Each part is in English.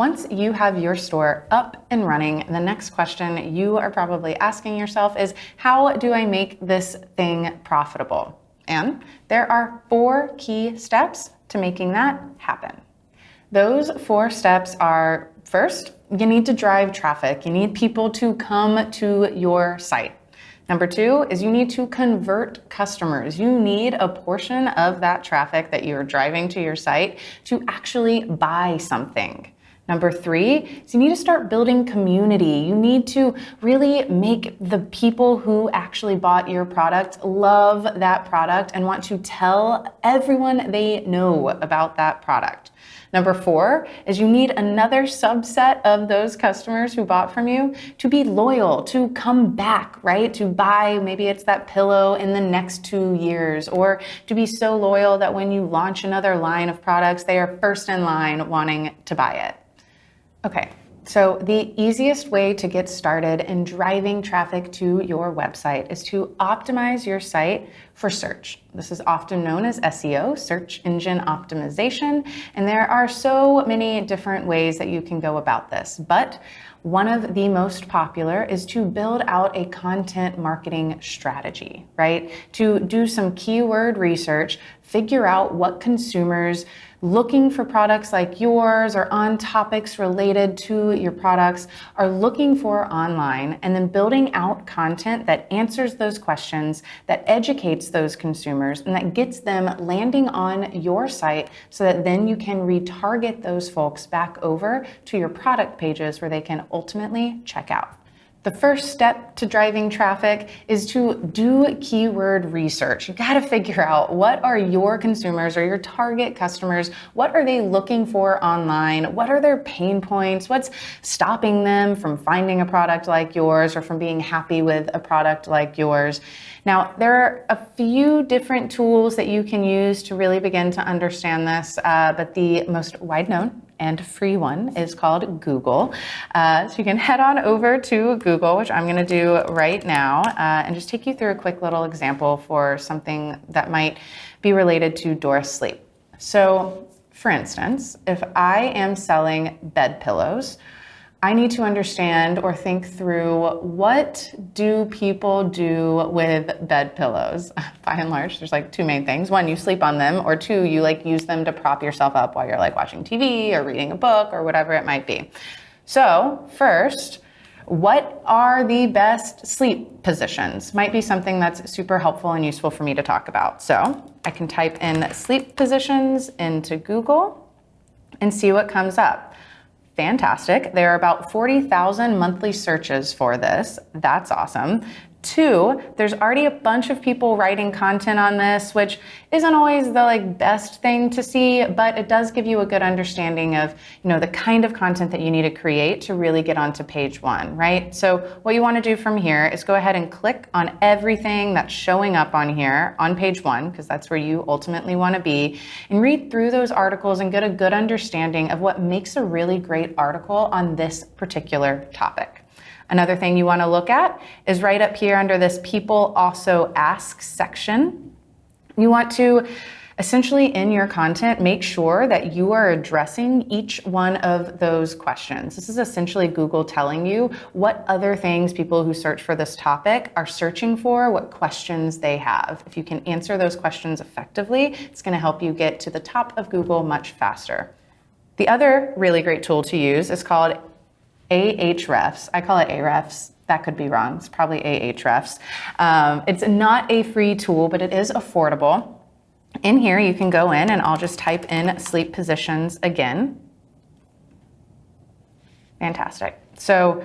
Once you have your store up and running, the next question you are probably asking yourself is, how do I make this thing profitable? And there are four key steps to making that happen. Those four steps are first, you need to drive traffic. You need people to come to your site. Number two is you need to convert customers. You need a portion of that traffic that you're driving to your site to actually buy something. Number three is you need to start building community. You need to really make the people who actually bought your product love that product and want to tell everyone they know about that product. Number four is you need another subset of those customers who bought from you to be loyal, to come back, right? To buy, maybe it's that pillow in the next two years, or to be so loyal that when you launch another line of products, they are first in line wanting to buy it. Okay, so the easiest way to get started in driving traffic to your website is to optimize your site for search. This is often known as SEO, search engine optimization, and there are so many different ways that you can go about this. But one of the most popular is to build out a content marketing strategy, right? To do some keyword research, figure out what consumers looking for products like yours or on topics related to your products are looking for online and then building out content that answers those questions, that educates those consumers, and that gets them landing on your site so that then you can retarget those folks back over to your product pages where they can ultimately check out. The first step to driving traffic is to do keyword research. You gotta figure out what are your consumers or your target customers, what are they looking for online? What are their pain points? What's stopping them from finding a product like yours or from being happy with a product like yours? Now, there are a few different tools that you can use to really begin to understand this, uh, but the most wide known and free one is called Google. Uh, so you can head on over to Google, which I'm gonna do right now, uh, and just take you through a quick little example for something that might be related to Doris Sleep. So for instance, if I am selling bed pillows, I need to understand or think through what do people do with bed pillows? By and large, there's like two main things. One, you sleep on them, or two, you like use them to prop yourself up while you're like watching TV or reading a book or whatever it might be. So first, what are the best sleep positions? Might be something that's super helpful and useful for me to talk about. So I can type in sleep positions into Google and see what comes up fantastic. There are about 40,000 monthly searches for this. That's awesome. Two, there's already a bunch of people writing content on this, which isn't always the like best thing to see, but it does give you a good understanding of, you know, the kind of content that you need to create to really get onto page one, right? So what you want to do from here is go ahead and click on everything that's showing up on here on page one, because that's where you ultimately want to be, and read through those articles and get a good understanding of what makes a really great article on this particular topic. Another thing you want to look at is right up here under this people also ask section. You want to essentially in your content, make sure that you are addressing each one of those questions. This is essentially Google telling you what other things people who search for this topic are searching for, what questions they have. If you can answer those questions effectively, it's gonna help you get to the top of Google much faster. The other really great tool to use is called Ahrefs. I call it Ahrefs. That could be wrong. It's probably Ahrefs. Um, it's not a free tool, but it is affordable. In here, you can go in and I'll just type in sleep positions again. Fantastic. So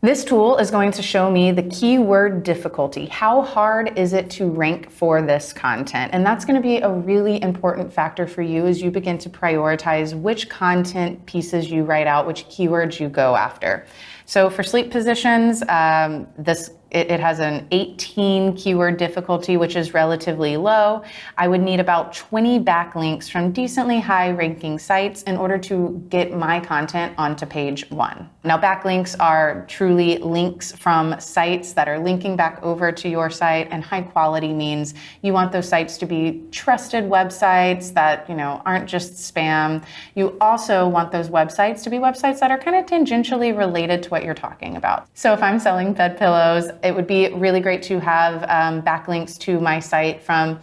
this tool is going to show me the keyword difficulty. How hard is it to rank for this content? And that's gonna be a really important factor for you as you begin to prioritize which content pieces you write out, which keywords you go after. So for sleep positions, um, this it, it, has an 18 keyword difficulty, which is relatively low. I would need about 20 backlinks from decently high ranking sites in order to get my content onto page one. Now, backlinks are truly links from sites that are linking back over to your site, and high quality means you want those sites to be trusted websites that, you know, aren't just spam. You also want those websites to be websites that are kind of tangentially related to what you're talking about. So if I'm selling bed pillows, it would be really great to have um, backlinks to my site from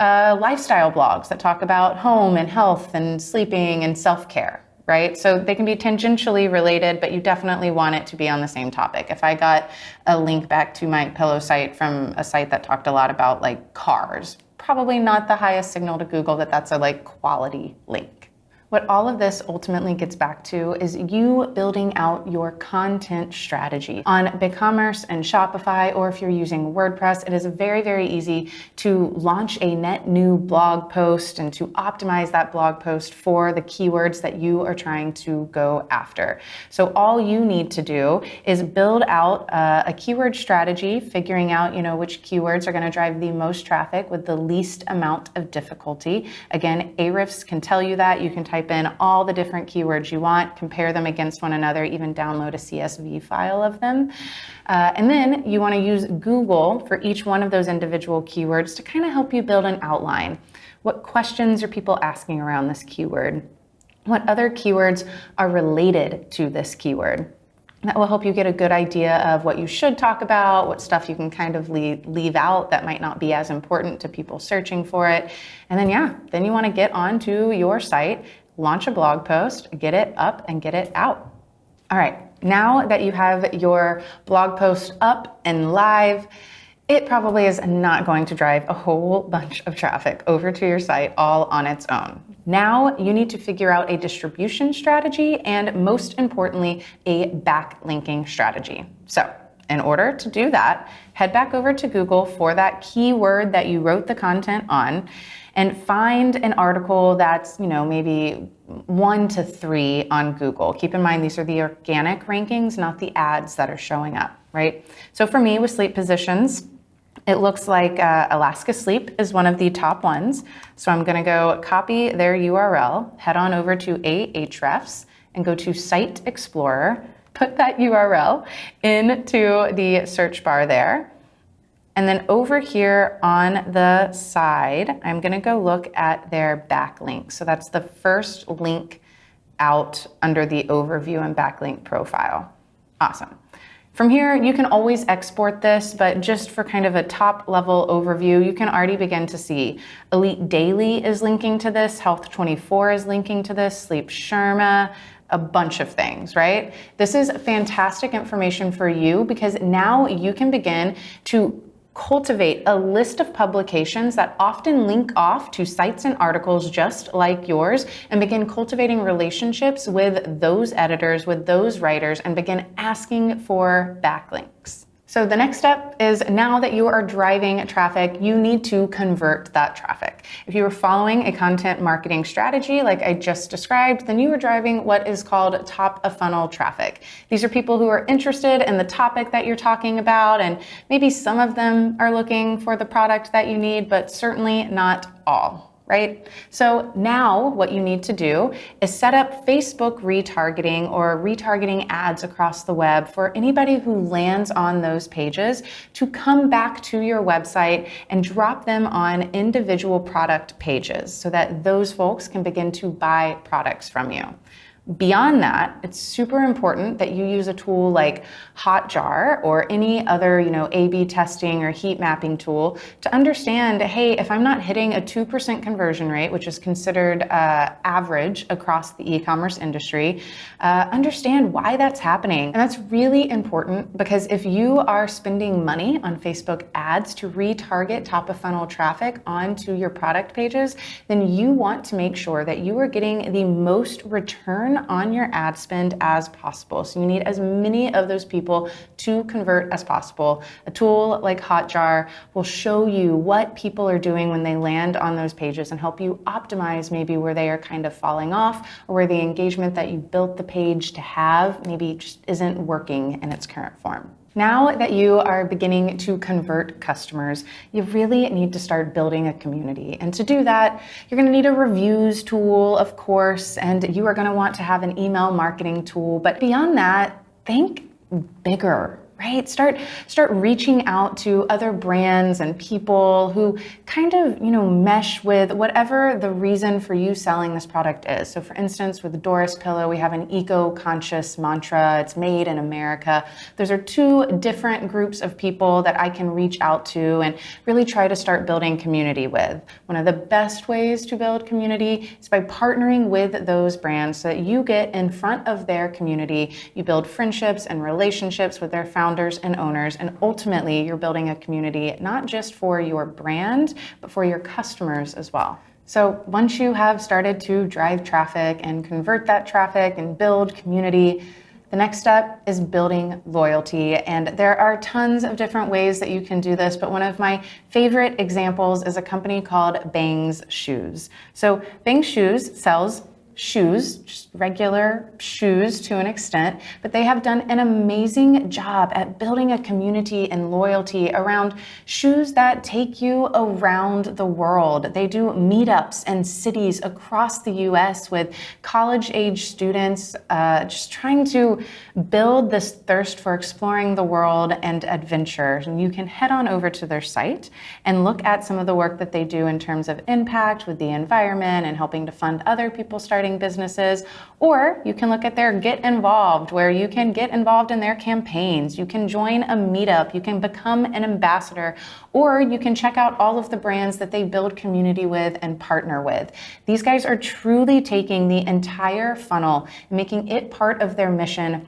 uh, lifestyle blogs that talk about home and health and sleeping and self care right? So they can be tangentially related, but you definitely want it to be on the same topic. If I got a link back to my pillow site from a site that talked a lot about like cars, probably not the highest signal to Google that that's a like quality link. What all of this ultimately gets back to is you building out your content strategy. On BigCommerce and Shopify, or if you're using WordPress, it is very, very easy to launch a net new blog post and to optimize that blog post for the keywords that you are trying to go after. So all you need to do is build out uh, a keyword strategy, figuring out, you know, which keywords are going to drive the most traffic with the least amount of difficulty. Again, Ahrefs can tell you that. You can type type in all the different keywords you want, compare them against one another, even download a CSV file of them. Uh, and then you want to use Google for each one of those individual keywords to kind of help you build an outline. What questions are people asking around this keyword? What other keywords are related to this keyword? that will help you get a good idea of what you should talk about, what stuff you can kind of leave, leave out that might not be as important to people searching for it. And then, yeah, then you want to get onto your site launch a blog post, get it up and get it out. All right, now that you have your blog post up and live, it probably is not going to drive a whole bunch of traffic over to your site all on its own. Now you need to figure out a distribution strategy and most importantly, a backlinking strategy. So in order to do that, head back over to Google for that keyword that you wrote the content on and find an article that's, you know, maybe one to three on Google. Keep in mind, these are the organic rankings, not the ads that are showing up, right? So for me with sleep positions, it looks like uh, Alaska Sleep is one of the top ones. So I'm gonna go copy their URL, head on over to Ahrefs and go to Site Explorer, put that URL into the search bar there. And then over here on the side, I'm gonna go look at their backlink. So that's the first link out under the overview and backlink profile. Awesome. From here, you can always export this, but just for kind of a top level overview, you can already begin to see Elite Daily is linking to this, Health 24 is linking to this, Sleep Sherma, a bunch of things, right? This is fantastic information for you because now you can begin to cultivate a list of publications that often link off to sites and articles just like yours and begin cultivating relationships with those editors, with those writers, and begin asking for backlinks. So the next step is now that you are driving traffic, you need to convert that traffic. If you are following a content marketing strategy like I just described, then you are driving what is called top of funnel traffic. These are people who are interested in the topic that you're talking about, and maybe some of them are looking for the product that you need, but certainly not all right? So now what you need to do is set up Facebook retargeting or retargeting ads across the web for anybody who lands on those pages to come back to your website and drop them on individual product pages so that those folks can begin to buy products from you. Beyond that, it's super important that you use a tool like Hotjar or any other, you know, A-B testing or heat mapping tool to understand, hey, if I'm not hitting a 2% conversion rate, which is considered uh, average across the e-commerce industry, uh, understand why that's happening. And that's really important because if you are spending money on Facebook ads to retarget top of funnel traffic onto your product pages, then you want to make sure that you are getting the most return on your ad spend as possible. So you need as many of those people to convert as possible. A tool like Hotjar will show you what people are doing when they land on those pages and help you optimize maybe where they are kind of falling off or where the engagement that you built the page to have maybe just isn't working in its current form. Now that you are beginning to convert customers, you really need to start building a community. And to do that, you're going to need a reviews tool, of course, and you are going to want to have an email marketing tool. But beyond that, think bigger right? Start start reaching out to other brands and people who kind of, you know, mesh with whatever the reason for you selling this product is. So for instance, with Doris pillow, we have an eco-conscious mantra. It's made in America. Those are two different groups of people that I can reach out to and really try to start building community with. One of the best ways to build community is by partnering with those brands so that you get in front of their community. You build friendships and relationships with their founders founders and owners. And ultimately, you're building a community not just for your brand, but for your customers as well. So once you have started to drive traffic and convert that traffic and build community, the next step is building loyalty. And there are tons of different ways that you can do this, but one of my favorite examples is a company called Bangs Shoes. So Bangs Shoes sells shoes, just regular shoes to an extent, but they have done an amazing job at building a community and loyalty around shoes that take you around the world. They do meetups in cities across the US with college age students, uh, just trying to build this thirst for exploring the world and adventure. And you can head on over to their site and look at some of the work that they do in terms of impact with the environment and helping to fund other people starting businesses, or you can look at their Get Involved, where you can get involved in their campaigns. You can join a meetup, you can become an ambassador, or you can check out all of the brands that they build community with and partner with. These guys are truly taking the entire funnel, making it part of their mission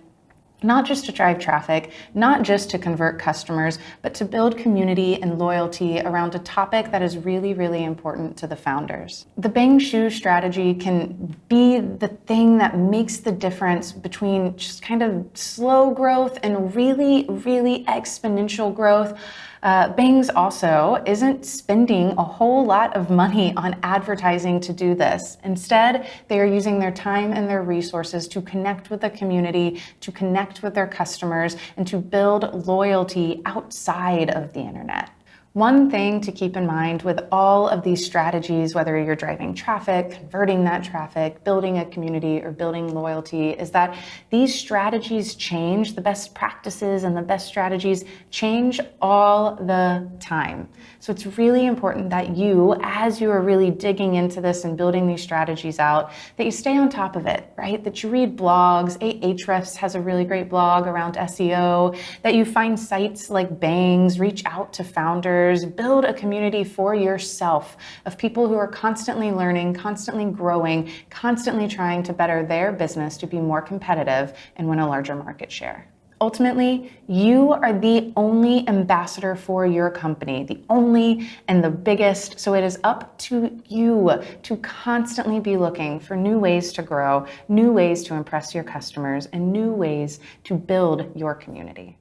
not just to drive traffic, not just to convert customers, but to build community and loyalty around a topic that is really, really important to the founders. The Bang Shoe strategy can be the thing that makes the difference between just kind of slow growth and really, really exponential growth. Uh, Bangs also isn't spending a whole lot of money on advertising to do this. Instead, they are using their time and their resources to connect with the community, to connect with their customers, and to build loyalty outside of the internet. One thing to keep in mind with all of these strategies, whether you're driving traffic, converting that traffic, building a community, or building loyalty, is that these strategies change. The best practices and the best strategies change all the time. So it's really important that you, as you are really digging into this and building these strategies out, that you stay on top of it, right? That you read blogs. Ahrefs has a really great blog around SEO, that you find sites like Bangs, reach out to founders build a community for yourself of people who are constantly learning, constantly growing, constantly trying to better their business to be more competitive and win a larger market share. Ultimately, you are the only ambassador for your company, the only and the biggest. So it is up to you to constantly be looking for new ways to grow, new ways to impress your customers, and new ways to build your community.